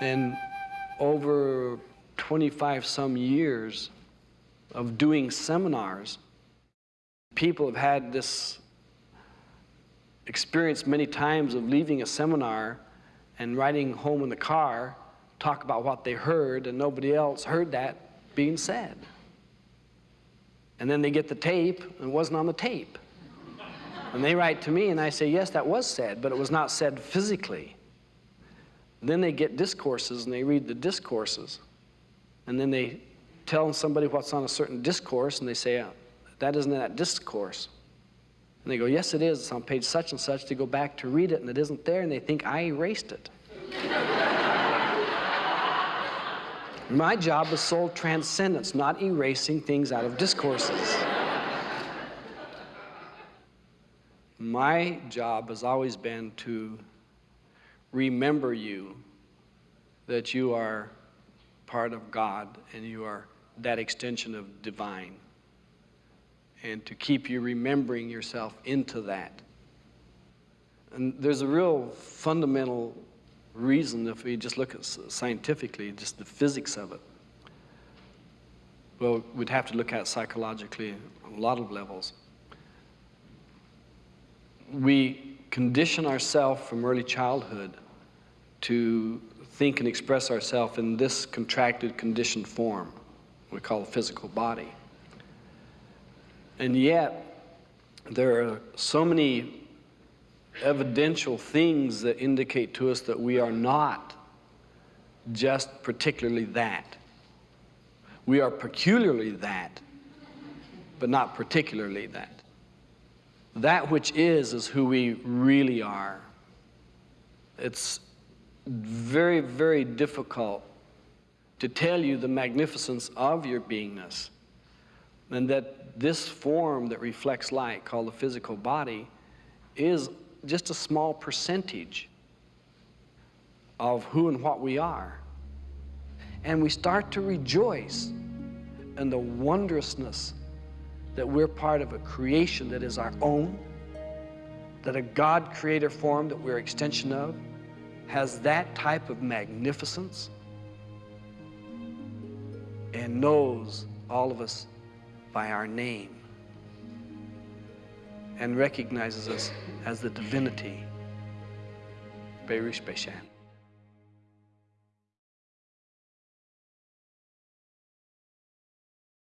And over 25 some years of doing seminars, people have had this experience many times of leaving a seminar and riding home in the car, talk about what they heard, and nobody else heard that being said. And then they get the tape, and it wasn't on the tape. And they write to me, and I say, Yes, that was said, but it was not said physically. Then they get discourses, and they read the discourses. And then they tell somebody what's on a certain discourse, and they say, uh, That isn't that discourse. And they go, Yes, it is. It's on page such and such. They go back to read it, and it isn't there, and they think I erased it. My job is soul transcendence, not erasing things out of discourses. My job has always been to remember you that you are part of God and you are that extension of divine. And to keep you remembering yourself into that. And there's a real fundamental reason if we just look at scientifically, just the physics of it. Well, we'd have to look at psychologically on a lot of levels. We condition ourselves from early childhood to think and express ourselves in this contracted, conditioned form we call the physical body. And yet, there are so many evidential things that indicate to us that we are not just particularly that. We are peculiarly that, but not particularly that. That which is, is who we really are. It's very, very difficult to tell you the magnificence of your beingness and that this form that reflects light, called the physical body, is just a small percentage of who and what we are. And we start to rejoice in the wondrousness that we're part of a creation that is our own, that a God creator form that we're extension of has that type of magnificence and knows all of us by our name and recognizes us as the divinity. Baruch Bashan.